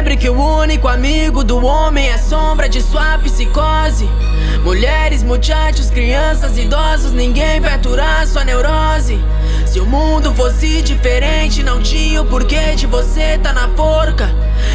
Relembre que o único amigo do homem é a sombra de sua psicose. Mulheres, muchachos, crianças, idosos, ninguém vai aturar sua neurose. Se o mundo fosse diferente, não tinha o porquê de você tá na forca.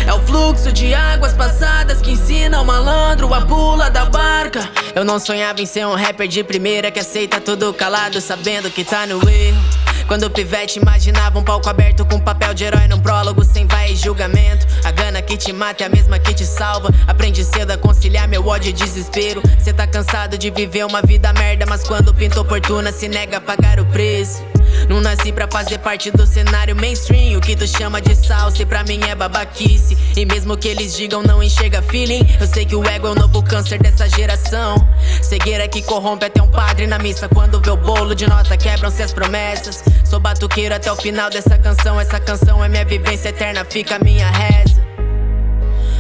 É o fluxo de águas passadas que ensina o malandro a pula da barca. Eu não sonhava em ser um rapper de primeira que aceita tudo calado, sabendo que tá no erro quando pivete imaginava um palco aberto com papel de herói num prólogo sem vai e julgamento. A gana que te mata é a mesma que te salva. Aprende cedo a conciliar meu ódio e desespero. Cê tá cansado de viver uma vida merda Mas quando pinta oportuna se nega a pagar o preço não nasci pra fazer parte do cenário mainstream. O que tu chama de salsa pra mim é babaquice. E mesmo que eles digam não enxerga feeling. Eu sei que o ego é o novo câncer dessa geração. Cegueira que corrompe até um padre na missa. Quando vê o bolo de nota quebram-se as promessas. Sou batuqueiro até o final dessa canção. Essa canção é minha vivência eterna, fica a minha reza.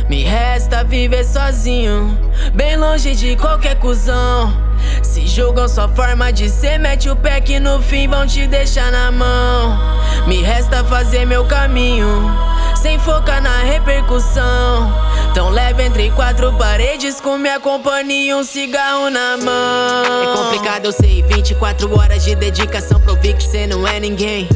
Me resta viver sozinho, bem longe de qualquer cuzão Se julgam sua forma de ser, mete o pé que no fim vão te deixar na mão. Me resta fazer meu caminho, sem focar na repercussão. Tão leve entre quatro paredes com minha companhia e um cigarro na mão. É complicado eu sei, 24 horas de dedicação pro que cê não é ninguém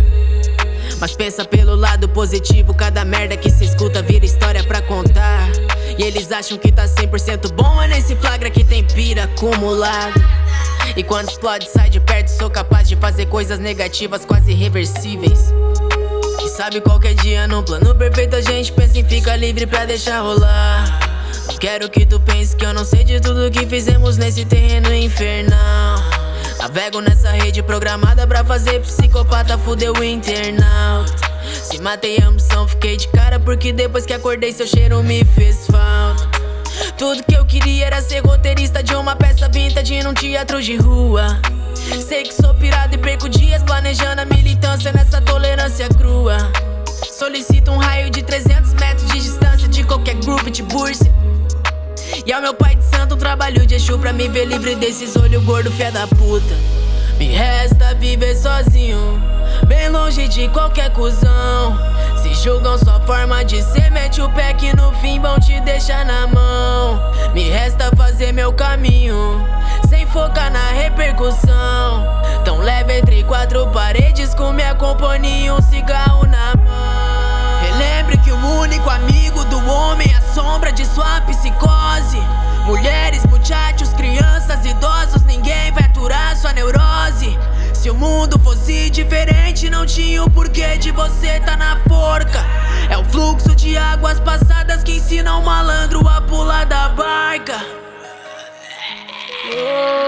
mas pensa pelo lado positivo, cada merda que se escuta vira história pra contar. E eles acham que tá 100% bom, é nesse flagra que tem pira acumulado. E quando explode, sai de perto, sou capaz de fazer coisas negativas quase irreversíveis. E sabe, qualquer dia no plano perfeito a gente pensa em ficar livre pra deixar rolar. Não quero que tu pense que eu não sei de tudo que fizemos nesse terreno infernal. Navego nessa rede programada pra fazer psicopata fuder o internauta. Se matei a ambição, fiquei de cara porque depois que acordei seu cheiro me fez falta. Tudo que eu queria era ser roteirista de uma peça vintage num teatro de rua. Sei que sou pirado e perco dias planejando a militância nessa tolerância crua. Solicito um raio de 300 metros de distância de qualquer grupo de bursa e ao meu pai de santo trabalho de Exu pra me ver livre desses olhos gordo fé da puta. Me resta viver sozinho, bem longe de qualquer cuzão. Se julgam sua forma de ser, mete o pé que no fim vão te deixar na mão. Me resta fazer meu caminho, sem focar na repercussão. Tão leve entre quatro paredes com minha companhia e um cigarro na mão Não tinha o porquê de você tá na forca É o fluxo de águas passadas Que ensina o malandro a pular da barca oh.